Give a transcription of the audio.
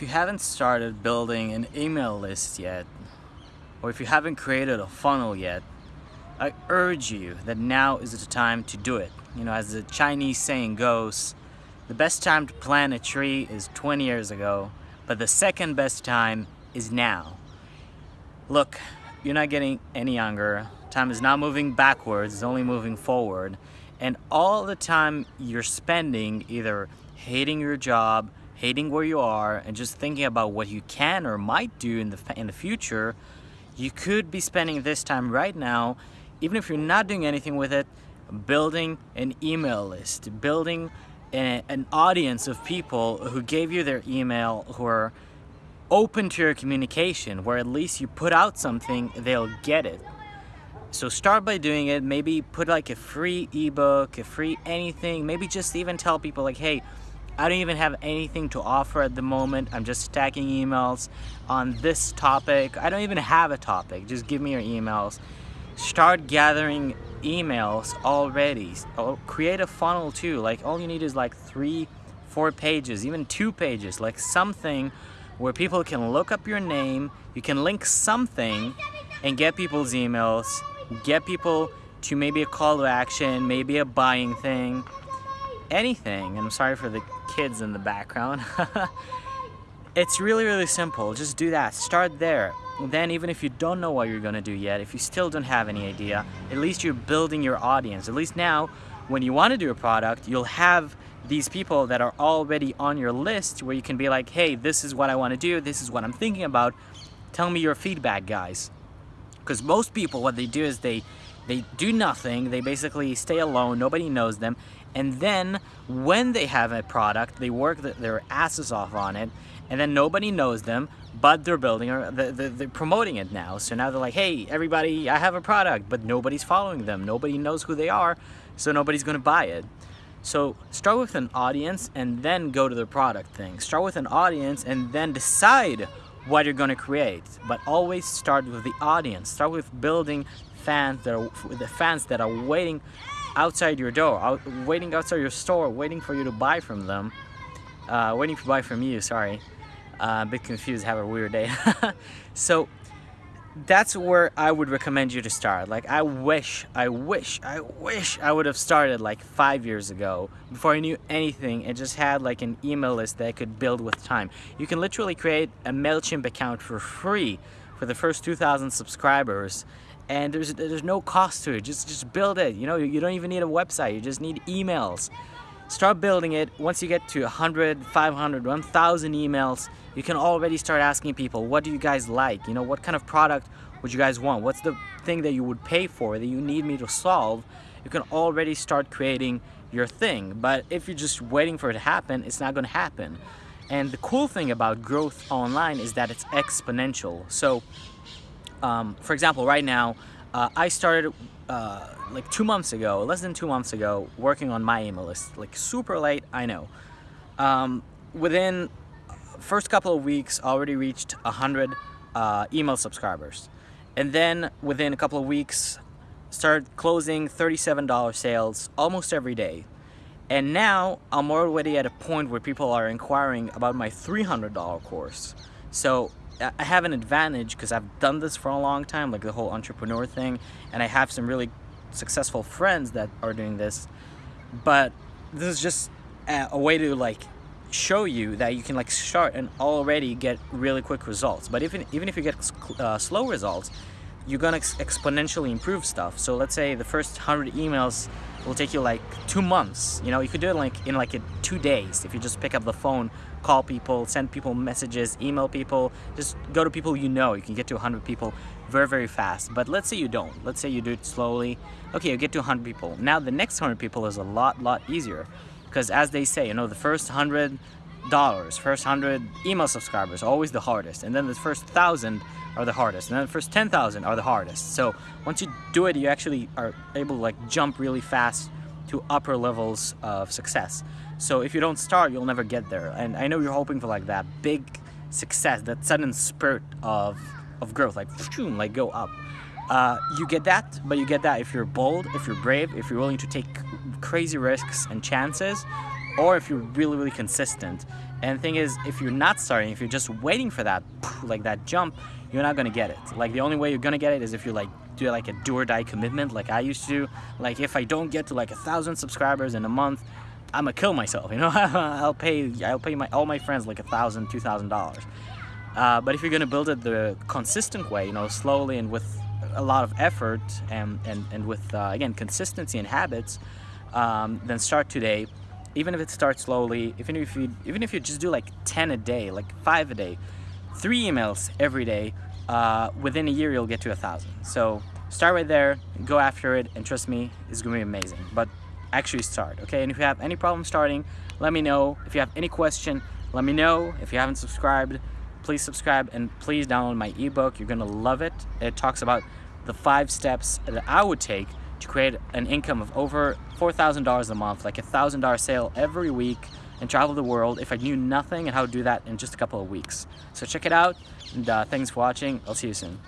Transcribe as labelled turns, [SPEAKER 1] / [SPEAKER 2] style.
[SPEAKER 1] If you haven't started building an email list yet, or if you haven't created a funnel yet, I urge you that now is the time to do it. You know, as the Chinese saying goes, the best time to plant a tree is 20 years ago, but the second best time is now. Look, you're not getting any younger. Time is not moving backwards, it's only moving forward. And all the time you're spending either hating your job, hating where you are and just thinking about what you can or might do in the, in the future, you could be spending this time right now, even if you're not doing anything with it, building an email list, building a, an audience of people who gave you their email, who are open to your communication, where at least you put out something, they'll get it. So start by doing it, maybe put like a free ebook, a free anything, maybe just even tell people like, hey, I don't even have anything to offer at the moment. I'm just stacking emails on this topic. I don't even have a topic. Just give me your emails. Start gathering emails already. Oh, create a funnel too. Like all you need is like three, four pages, even two pages, like something where people can look up your name, you can link something and get people's emails, get people to maybe a call to action, maybe a buying thing, anything. And I'm sorry for the kids in the background. it's really, really simple. Just do that. Start there. Then even if you don't know what you're to do yet, if you still don't have any idea, at least you're building your audience. At least now, when you want to do a product, you'll have these people that are already on your list where you can be like, hey, this is what I want to do. This is what I'm thinking about. Tell me your feedback, guys. Because most people, what they do is they they do nothing. They basically stay alone. Nobody knows them. And then when they have a product they work their asses off on it and then nobody knows them but they're building or they're promoting it now. So now they're like hey everybody I have a product but nobody's following them. Nobody knows who they are so nobody's gonna buy it. So start with an audience and then go to the product thing. Start with an audience and then decide what you're going to create but always start with the audience start with building fans that are the fans that are waiting outside your door, out, waiting outside your store, waiting for you to buy from them. Uh, waiting to buy from you, sorry. Uh, a bit confused, have a weird day. so that's where I would recommend you to start. Like I wish, I wish, I wish I would have started like five years ago before I knew anything and just had like an email list that I could build with time. You can literally create a MailChimp account for free for the first 2,000 subscribers and there's there's no cost to it just just build it you know you don't even need a website you just need emails start building it. Once you get to 100 500 1000 emails you can already start asking people what do you guys like? You know what kind of product would you guys want? What's the thing that you would pay for that you need me to solve? You can already start creating your thing. But if you're just waiting for it to happen it's not going to happen. And the cool thing about growth online is that it's exponential. So um, for example, right now, uh, I started uh, like two months ago, less than two months ago, working on my email list. Like super late, I know. Um, within first couple of weeks, already reached 100 uh, email subscribers. And then within a couple of weeks, started closing $37 sales almost every day. And now I'm already at a point where people are inquiring about my $300 course. So I have an advantage because I've done this for a long time, like the whole entrepreneur thing, and I have some really successful friends that are doing this. But this is just a, way to like show you that you can like start and already get really quick results. But even even if you get uh, slow results, you're gonna ex exponentially improve stuff. So let's say the first 100 emails will take you like two months. You know, you could do it like in like two days if you just pick up the phone, call people, send people messages, email people, just go to people you know. You can get to 100 people very, very fast. But let's say you don't. Let's say you do it slowly. Okay, you get to 100 people. Now the next 100 people is a lot, lot easier. Because as they say, you know, the first 100 dollars, first 100 email subscribers, always the hardest. And then the first 1,000 are the hardest. And then the first 10,000 are the hardest. So once you do it, you actually are able to like jump really fast to upper levels of success. So if you don't start, you'll never get there. And I know you're hoping for like that big success, that sudden spurt of, of growth, like, like go up. Uh, you get that, but you get that if you're bold, if you're brave, if you're willing to take crazy risks and chances, or if you're really, really consistent And the thing is, if you're not starting, if you're just waiting for that, like that jump, you're not gonna get it. Like the only way you're gonna get it is if you like do like a do or die commitment, like I used to. Like if I don't get to like a thousand subscribers in a month, I'm gonna kill myself. You know, I'll pay I'll pay my all my friends like a thousand, two thousand dollars. Uh, but if you're gonna build it the consistent way, you know, slowly and with a lot of effort and and and with uh, again consistency and habits, um, then start today even if it starts slowly, even if you even if you just do like 10 a day, like five a day, three emails every day, uh, within a year you'll get to a thousand. So start right there, go after it, and trust me, it's gonna be amazing. But actually start, okay? And if you have any problem starting, let me know. If you have any question, let me know. If you haven't subscribed, please subscribe and please download my ebook. You're gonna love it. It talks about the five steps that I would take to create an income of over $4,000 a month, like a $1,000 sale every week and travel the world if I knew nothing and how to do that in just a couple of weeks. So check it out and uh, thanks for watching. I'll see you soon.